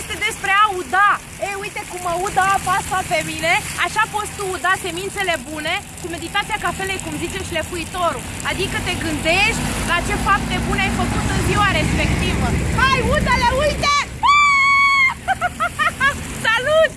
este despre a uda. E, uite cum mă uda apa asta pe mine, așa poți tu uda semințele bune cu meditația cafelei, cum zicem, și lefuitorul. Adică te gândești la ce fapte bune ai făcut în ziua respectivă. Hai, udă-le, uite! Salut!